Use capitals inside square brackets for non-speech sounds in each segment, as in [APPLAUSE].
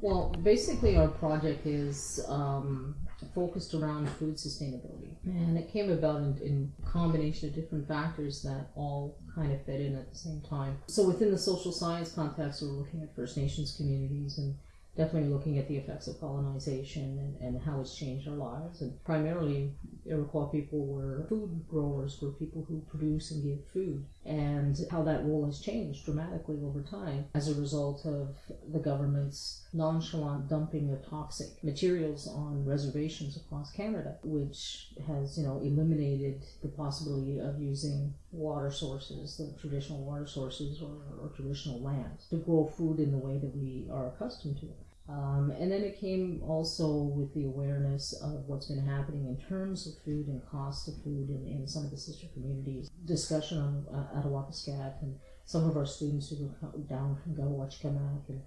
Well, basically, our project is um, focused around food sustainability, and it came about in, in combination of different factors that all kind of fit in at the same time. So, within the social science context, we're looking at First Nations communities and definitely looking at the effects of colonization and, and how it's changed our lives. And primarily, Iroquois people were food growers, were people who produce and give food, and how that role has changed dramatically over time as a result of the government's nonchalant dumping of toxic materials on reservations across Canada, which has, you know, eliminated the possibility of using water sources, the traditional water sources or, or traditional lands, to grow food in the way that we are accustomed to. Um, and then it came also with the awareness of what's been happening in terms of food and cost of food in, in some of the sister communities. Discussion on uh, Attawapiskat and some of our students who were down from Gawachkamak and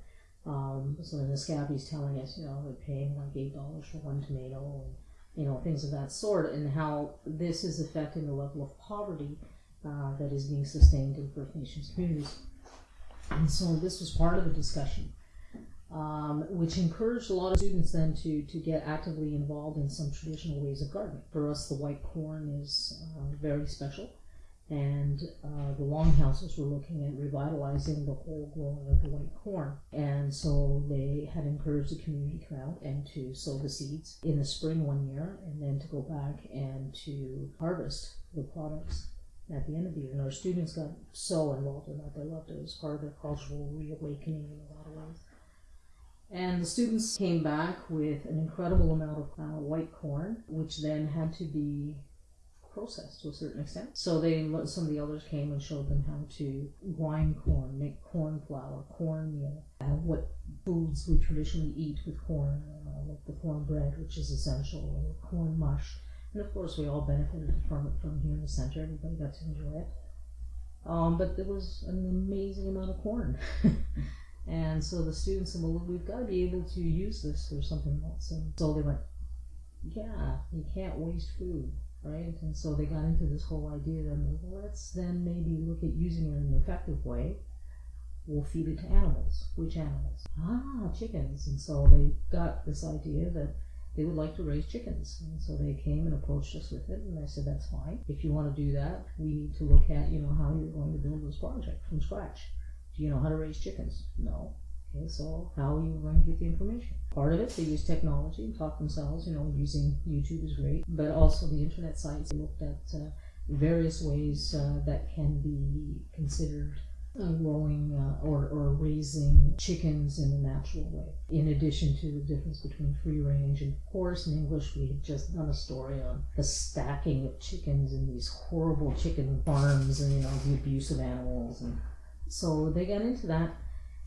um, so the Scabby's telling us, you know, they're paying like eight dollars for one tomato and you know things of that sort, and how this is affecting the level of poverty uh, that is being sustained in First Nations communities. And so this was part of the discussion um, which encouraged a lot of students then to, to get actively involved in some traditional ways of gardening. For us, the white corn is uh, very special, and uh, the longhouses were looking at revitalizing the whole growing of the white corn. And so they had encouraged the community to come out and to sow the seeds in the spring one year, and then to go back and to harvest the products at the end of the year. And our students got so involved in that; they loved it. It was part of their cultural reawakening in a lot of ways. And the students came back with an incredible amount of uh, white corn, which then had to be processed to a certain extent. So they some of the elders came and showed them how to grind corn, make corn flour, cornmeal, uh, what foods we traditionally eat with corn, uh, like the corn bread, which is essential, or corn mush. And of course, we all benefited from it from here in the center. Everybody got to enjoy it. Um, but there was an amazing amount of corn. [LAUGHS] And so the students said, well, we've got to be able to use this for something else. And so they went, yeah, you can't waste food, right? And so they got into this whole idea that well, let's then maybe look at using it in an effective way. We'll feed it to animals. Which animals? Ah, chickens. And so they got this idea that they would like to raise chickens. And so they came and approached us with it, and I said, that's fine. If you want to do that, we need to look at, you know, how you're going to build this project from scratch. You know how to raise chickens? No. Okay, so how are you going to get the information? Part of it, they use technology and taught themselves, you know, using YouTube is great, but also the internet sites. Looked at uh, various ways uh, that can be considered uh, growing uh, or, or raising chickens in a natural way. In addition to the difference between free range and, of course, in English, we had just done a story on the stacking of chickens in these horrible chicken farms and, you know, the abuse of animals and so they got into that.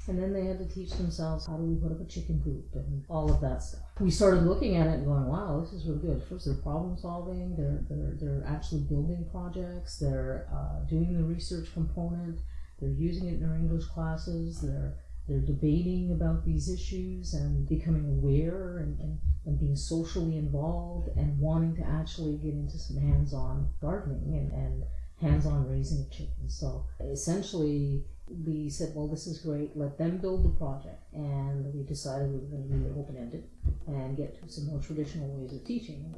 And then they had to teach themselves how do we put up a chicken coop and all of that stuff. We started looking at it and going, wow, this is really good. First, they're problem solving. They're they're they're actually building projects. They're uh, doing the research component. They're using it in their English classes. They're they're debating about these issues and becoming aware and, and, and being socially involved and wanting to actually get into some hands-on gardening and, and hands-on raising of chickens. So essentially we said, well, this is great. Let them build the project, and we decided we were going to be open-ended and get to some more traditional ways of teaching.